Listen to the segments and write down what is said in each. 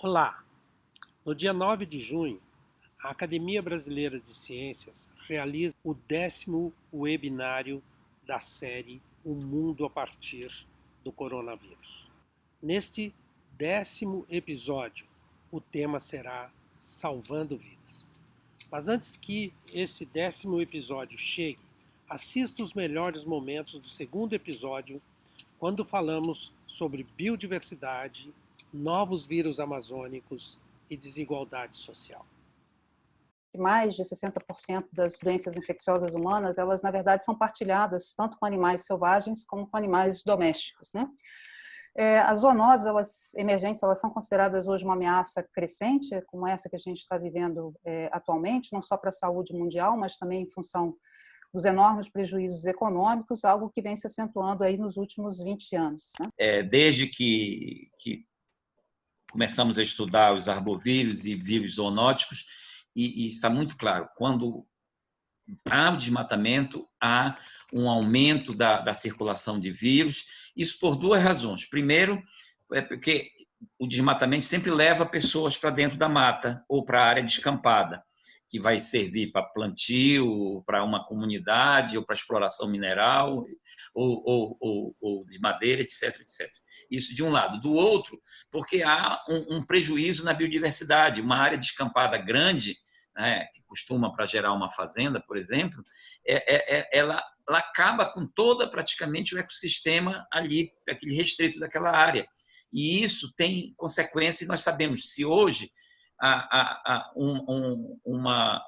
Olá! No dia 9 de junho, a Academia Brasileira de Ciências realiza o décimo webinário da série O Mundo a Partir do Coronavírus. Neste décimo episódio, o tema será Salvando Vidas. Mas antes que esse décimo episódio chegue, assista os melhores momentos do segundo episódio, quando falamos sobre biodiversidade, novos vírus amazônicos e desigualdade social mais de 60% das doenças infecciosas humanas, elas na verdade são partilhadas tanto com animais selvagens como com animais domésticos, né? É, as zoonoses elas, emergentes elas são consideradas hoje uma ameaça crescente, como essa que a gente está vivendo é, atualmente, não só para a saúde mundial, mas também em função dos enormes prejuízos econômicos, algo que vem se acentuando aí nos últimos 20 anos. Né? É, desde que, que começamos a estudar os arbovírus e vírus zoonóticos, e, e está muito claro, quando há desmatamento, há um aumento da, da circulação de vírus, isso por duas razões. Primeiro, é porque o desmatamento sempre leva pessoas para dentro da mata ou para a área descampada, que vai servir para plantio, para uma comunidade, ou para exploração mineral, ou, ou, ou, ou, de madeira, etc, etc. Isso de um lado. Do outro, porque há um, um prejuízo na biodiversidade. Uma área descampada grande né, que costuma para gerar uma fazenda, por exemplo, é, é, é, ela, ela acaba com toda praticamente o ecossistema ali, aquele restrito daquela área. E isso tem consequências, nós sabemos, se hoje há, há um, um, uma,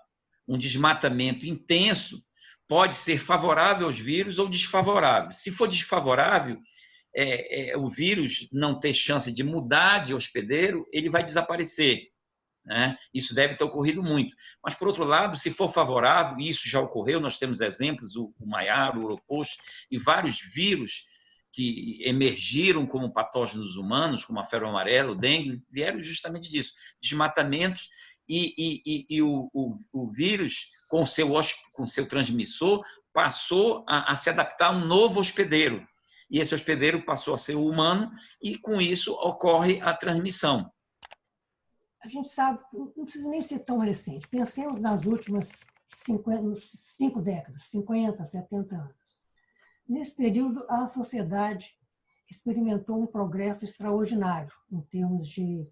um desmatamento intenso pode ser favorável aos vírus ou desfavorável. Se for desfavorável, é, é, o vírus não ter chance de mudar de hospedeiro, ele vai desaparecer. Né? Isso deve ter ocorrido muito. Mas, por outro lado, se for favorável, e isso já ocorreu, nós temos exemplos, o, o Maiaro, o Uropost e vários vírus que emergiram como patógenos humanos, como a febre amarela, o dengue, vieram justamente disso, desmatamentos e, e, e, e o, o, o, vírus, com seu, com seu transmissor, passou a, a se adaptar a um novo hospedeiro. E esse hospedeiro passou a ser o humano e, com isso, ocorre a transmissão a gente sabe, não precisa nem ser tão recente, pensemos nas últimas 50, cinco décadas, 50, 70 anos. Nesse período, a sociedade experimentou um progresso extraordinário em termos de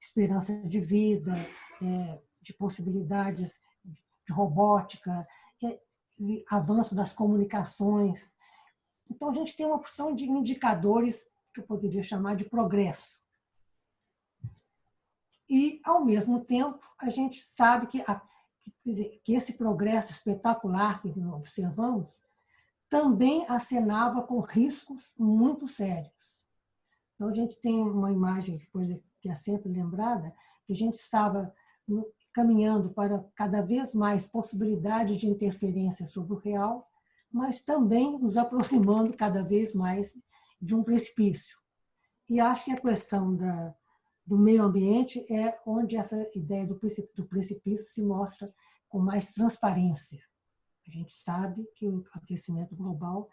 esperança de vida, é, de possibilidades de robótica, é, avanço das comunicações. Então, a gente tem uma porção de indicadores que eu poderia chamar de progresso. E, ao mesmo tempo, a gente sabe que, a, que esse progresso espetacular que observamos também acenava com riscos muito sérios. Então, a gente tem uma imagem que, foi, que é sempre lembrada, que a gente estava caminhando para cada vez mais possibilidades de interferência sobre o real, mas também nos aproximando cada vez mais de um precipício. E acho que a questão da, do meio ambiente é onde essa ideia do precipício se mostra com mais transparência. A gente sabe que o aquecimento global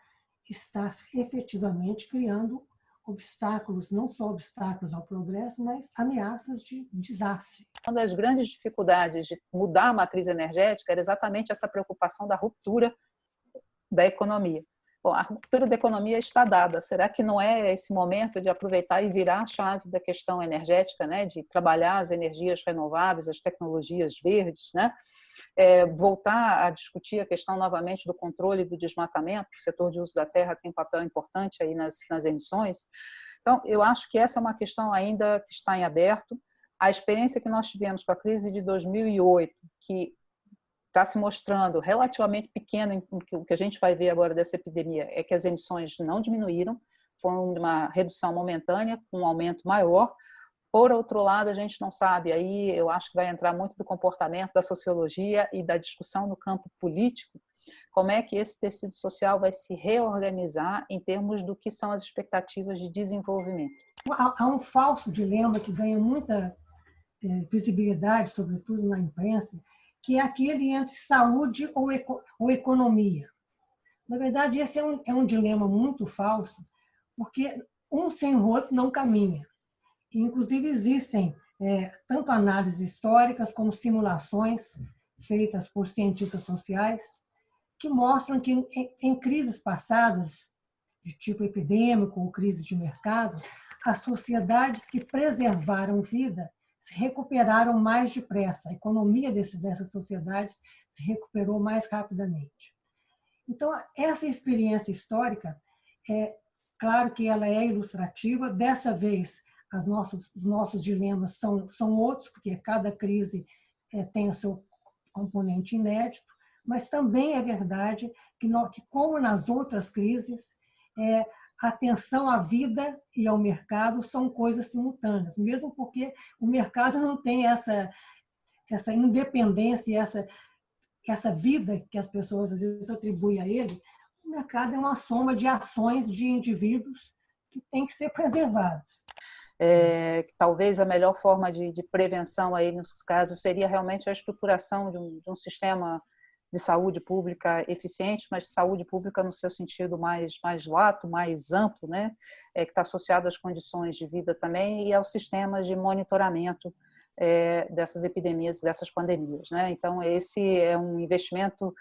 está efetivamente criando obstáculos, não só obstáculos ao progresso, mas ameaças de desastre. Uma das grandes dificuldades de mudar a matriz energética era exatamente essa preocupação da ruptura da economia. Bom, a ruptura da economia está dada. Será que não é esse momento de aproveitar e virar a chave da questão energética, né? de trabalhar as energias renováveis, as tecnologias verdes, né? É, voltar a discutir a questão novamente do controle do desmatamento, o setor de uso da terra tem um papel importante aí nas, nas emissões. Então, eu acho que essa é uma questão ainda que está em aberto. A experiência que nós tivemos com a crise de 2008, que está se mostrando relativamente pequena, o que a gente vai ver agora dessa epidemia é que as emissões não diminuíram, foi uma redução momentânea, com um aumento maior. Por outro lado, a gente não sabe, aí eu acho que vai entrar muito do comportamento, da sociologia e da discussão no campo político, como é que esse tecido social vai se reorganizar em termos do que são as expectativas de desenvolvimento. Há um falso dilema que ganha muita eh, visibilidade, sobretudo na imprensa, que é aquele entre saúde ou, eco, ou economia. Na verdade, esse é um, é um dilema muito falso, porque um sem o outro não caminha. Inclusive, existem é, tanto análises históricas como simulações feitas por cientistas sociais, que mostram que em, em crises passadas, de tipo epidêmico ou crise de mercado, as sociedades que preservaram vida se recuperaram mais depressa, a economia desse, dessas sociedades se recuperou mais rapidamente. Então, essa experiência histórica, é claro que ela é ilustrativa, dessa vez as nossas, os nossos dilemas são, são outros, porque cada crise é, tem o seu componente inédito, mas também é verdade que, nós, que como nas outras crises, é, a atenção à vida e ao mercado são coisas simultâneas, mesmo porque o mercado não tem essa, essa independência, essa, essa vida que as pessoas às vezes atribuem a ele. O mercado é uma soma de ações de indivíduos que têm que ser preservados. É, que talvez a melhor forma de, de, prevenção aí nos casos seria realmente a estruturação de um, de um sistema de saúde pública eficiente, mas saúde pública no seu sentido mais, mais lato, mais amplo, né? É, que está associado às condições de vida também e aos sistemas de monitoramento é, dessas epidemias, dessas pandemias. Né? Então, esse é um investimento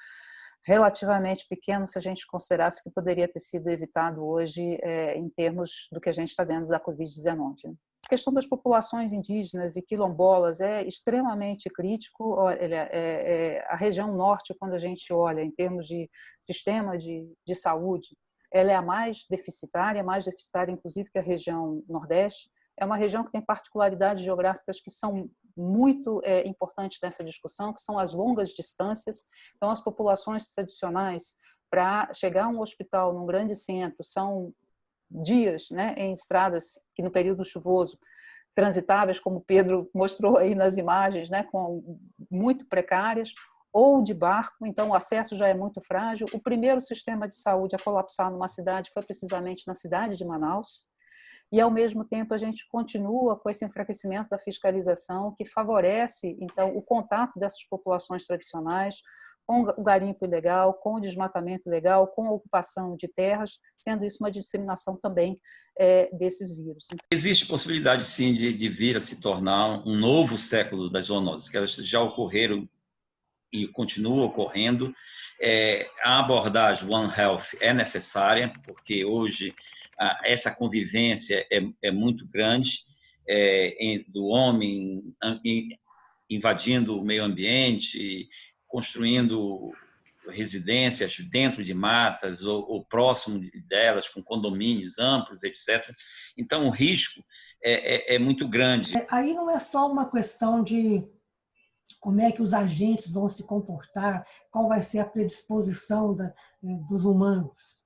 relativamente pequeno se a gente considerasse que poderia ter sido evitado hoje é, em termos do que a gente está vendo da Covid-19. Né? A questão das populações indígenas e quilombolas é extremamente crítico. Olha, é, é, a região norte, quando a gente olha em termos de sistema de, de saúde, ela é a mais deficitária, mais deficitária inclusive que a região nordeste. É uma região que tem particularidades geográficas que são muito é, importantes nessa discussão, que são as longas distâncias. Então, as populações tradicionais, para chegar a um hospital num grande centro, são dias né, em estradas que no período chuvoso transitáveis, como Pedro mostrou aí nas imagens, né, com muito precárias, ou de barco, então o acesso já é muito frágil. O primeiro sistema de saúde a colapsar numa cidade foi precisamente na cidade de Manaus, e ao mesmo tempo a gente continua com esse enfraquecimento da fiscalização que favorece então o contato dessas populações tradicionais com o garimpo ilegal, com o desmatamento ilegal, com a ocupação de terras, sendo isso uma disseminação também é, desses vírus. Existe possibilidade, sim, de, de, vir a se tornar um novo século das zoonoses, que elas já ocorreram e continuam ocorrendo. É, a abordagem One Health é necessária, porque hoje a, essa convivência é, é muito grande é, em, do homem em, invadindo o meio ambiente, construindo residências dentro de matas ou, ou, próximo delas, com condomínios amplos, etc. Então, o risco é, é, é, muito grande. Aí não é só uma questão de como é que os agentes vão se comportar, qual vai ser a predisposição da, é, dos humanos.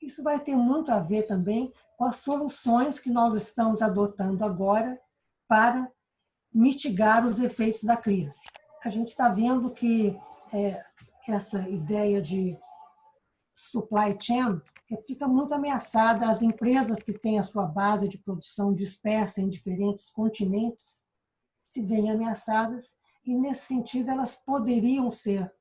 Isso vai ter muito a ver também com as soluções que nós estamos adotando agora para mitigar os efeitos da crise. A gente está vendo que é, essa ideia de supply chain fica muito ameaçada. As empresas que têm a sua base de produção dispersa em diferentes continentes se veem ameaçadas e, nesse sentido, elas poderiam ser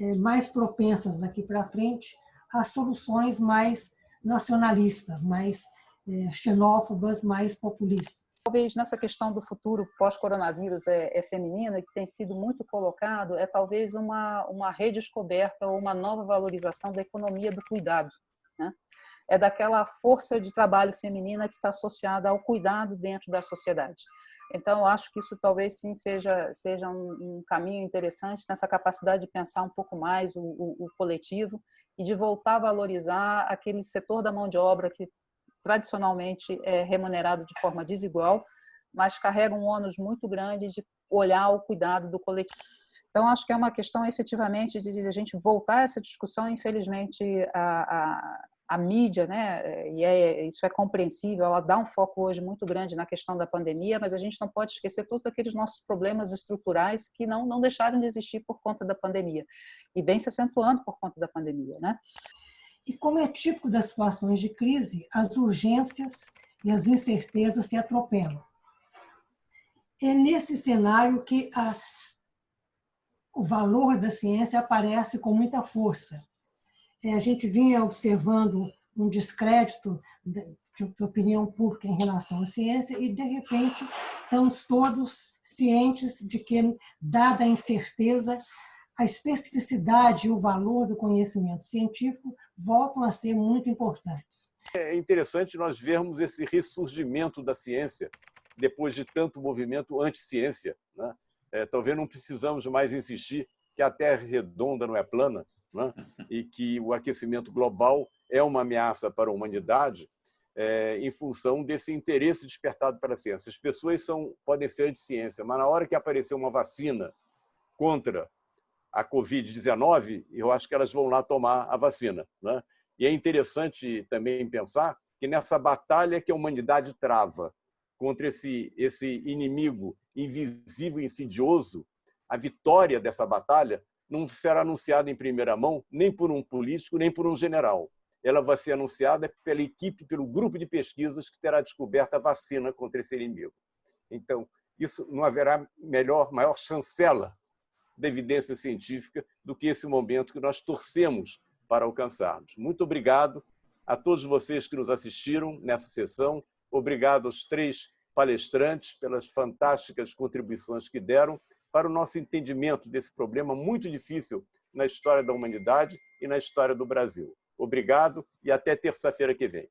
é, mais propensas daqui para frente a soluções mais nacionalistas, mais é, xenófobas, mais populistas talvez nessa questão do futuro pós-coronavírus é, é feminina, que tem sido muito colocado, é talvez uma, uma redescoberta ou uma nova valorização da economia do cuidado. Né? É daquela força de trabalho feminina que está associada ao cuidado dentro da sociedade. Então, acho que isso talvez sim seja, seja um, um caminho interessante nessa capacidade de pensar um pouco mais o, o, o coletivo e de voltar a valorizar aquele setor da mão de obra que tradicionalmente é remunerado de forma desigual, mas carrega um ônus muito grande de olhar o cuidado do coletivo. Então, acho que é uma questão efetivamente de a gente voltar a essa discussão. Infelizmente, a, a mídia, né, e é, isso é compreensível, ela dá um foco hoje muito grande na questão da pandemia, mas a gente não pode esquecer todos aqueles nossos problemas estruturais que não, não deixaram de existir por conta da pandemia e vem se acentuando por conta da pandemia. Né? E como é típico das situações de crise, as urgências e as incertezas se atropelam. É nesse cenário que a, o valor da ciência aparece com muita força. É, a gente vinha observando um descrédito de, opinião pública em relação à ciência e, de repente, estamos todos cientes de que, dada a incerteza, a especificidade e o valor do conhecimento científico voltam a ser muito importantes. É interessante nós vermos esse ressurgimento da ciência depois de tanto movimento anti-ciência. Né? É, talvez não precisamos mais insistir que a Terra é redonda não é plana né? e que o aquecimento global é uma ameaça para a humanidade é, em função desse interesse despertado pela ciência. As pessoas são, podem ser de ciência, mas na hora que aparecer uma vacina contra a Covid-19, eu acho que elas vão lá tomar a vacina. Né? E é interessante também pensar que nessa batalha que a humanidade trava contra esse, esse inimigo invisível e insidioso, a vitória dessa batalha não será anunciada em primeira mão nem por um político, nem por um general. Ela vai ser anunciada pela equipe, pelo grupo de pesquisas que terá descoberto a vacina contra esse inimigo. Então, isso não haverá melhor, maior chancela da evidência científica do que esse momento que nós torcemos para alcançarmos. Muito obrigado a todos vocês que nos assistiram nessa sessão. Obrigado aos três palestrantes pelas fantásticas contribuições que deram para o nosso entendimento desse problema muito difícil na história da humanidade e na história do Brasil. Obrigado e até terça-feira que vem.